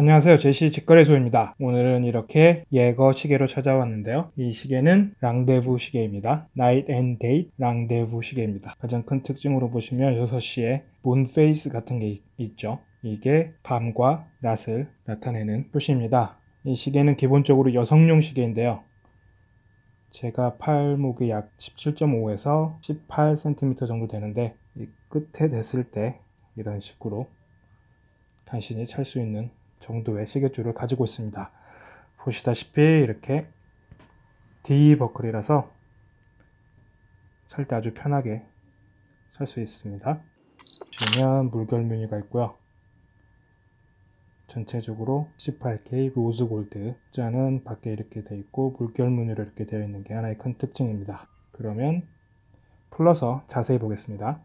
안녕하세요. 제시 직거래소입니다. 오늘은 이렇게 예거 시계로 찾아왔는데요. 이 시계는 랑데부 시계입니다. Night and Day 랑데부 시계입니다. 가장 큰 특징으로 보시면 6시에 moon phase 같은 게 있죠. 이게 밤과 낮을 나타내는 표시입니다. 이 시계는 기본적으로 여성용 시계인데요. 제가 팔목이 약 17.5에서 18cm 정도 되는데 이 끝에 댔을 때 이런 식으로 간신히 찰 수 있는 정도의 시계줄을 가지고 있습니다. 보시다시피 이렇게 D 버클이라서 찰 때 아주 편하게 찰 수 있습니다. 보시면 물결 무늬가 있고요. 전체적으로 18K 로즈 골드 자는 밖에 이렇게 되어 있고 물결 무늬로 이렇게 되어 있는 게 하나의 큰 특징입니다. 그러면 풀러서 자세히 보겠습니다.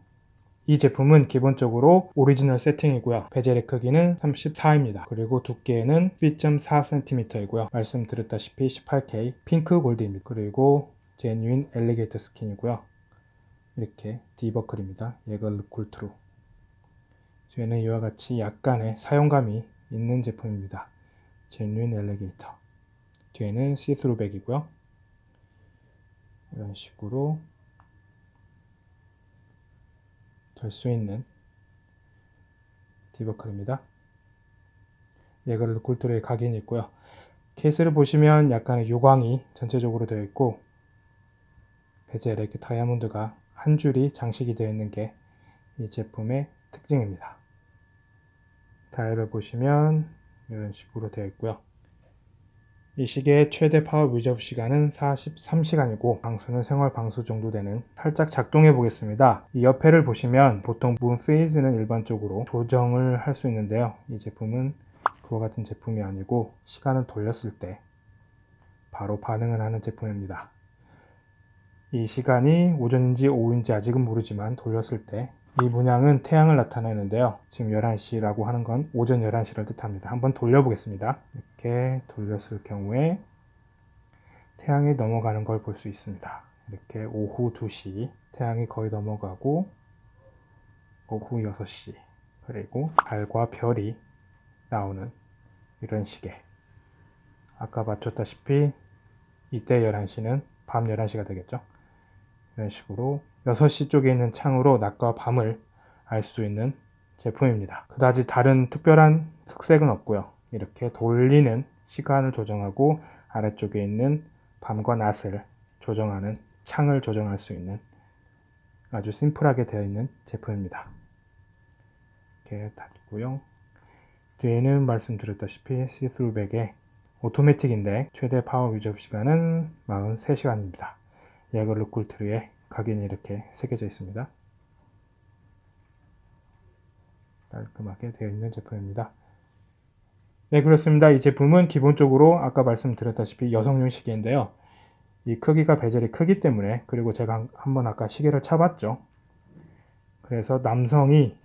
이 제품은 기본적으로 오리지널 세팅이고요. 베젤의 크기는 34입니다. 그리고 두께는 2.4cm이고요. 말씀드렸다시피 18K 핑크 골드입니다. 그리고 genuine alligator skin이고요. 이렇게 D버클입니다. 예거 르쿨트르 뒤에는 이와 같이 약간의 사용감이 있는 제품입니다. genuine alligator 뒤에는 see-through back이고요. 이런 식으로 될 수 있는 디버클입니다. 예거를 굴트로의 각인이 있고요. 케이스를 보시면 약간의 유광이 전체적으로 되어 있고 베젤에 이렇게 다이아몬드가 한 줄이 장식이 되어 있는 게 이 제품의 특징입니다. 다이얼을 보시면 이런 식으로 되어 있고요. 이 시계의 최대 power reserve 시간은 43시간이고 방수는 생활 방수 정도 되는 살짝 작동해 보겠습니다. 이 옆에를 보시면 보통 moon phase는 일반적으로 조정을 할 수 있는데요. 이 제품은 그와 같은 제품이 아니고 시간을 돌렸을 때 바로 반응을 하는 제품입니다. 이 시간이 오전인지 오후인지 아직은 모르지만 돌렸을 때 이 문양은 태양을 나타내는데요. 지금 11시라고 하는 건 오전 11시를 뜻합니다. 한번 돌려보겠습니다. 이렇게 돌렸을 경우에 태양이 넘어가는 걸 볼 수 있습니다. 이렇게 오후 2시 태양이 거의 넘어가고 오후 6시 그리고 달과 별이 나오는 이런 식의 아까 맞췄다시피 이때 11시는 밤 11시가 되겠죠. 이런 식으로 6시 쪽에 있는 창으로 낮과 밤을 알 수 있는 제품입니다. 그다지 다른 특별한 특색은 없고요. 이렇게 돌리는 시간을 조정하고 아래쪽에 있는 밤과 낮을 조정하는 창을 조정할 수 있는 아주 심플하게 되어 있는 제품입니다. 이렇게 닫고요. 뒤에는 말씀드렸다시피 시스루백에 오토매틱인데 최대 파워 유저 시간은 43시간입니다. 예거르 꿀트리에 각인이 이렇게 새겨져 있습니다. 깔끔하게 되어 있는 제품입니다. 네 그렇습니다. 이 제품은 기본적으로 아까 말씀드렸다시피 여성용 시계인데요. 이 크기가 베젤이 크기 때문에 그리고 제가 한번 아까 시계를 차봤죠. 그래서 남성이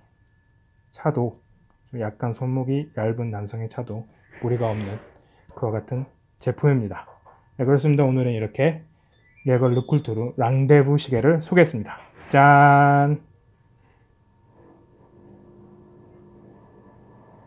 차도 약간 손목이 얇은 남성의 차도 무리가 없는 그와 같은 제품입니다. 네, 그렇습니다. 오늘은 이렇게 예걸 르쿨투르 랑데부 시계를 소개했습니다. 짠!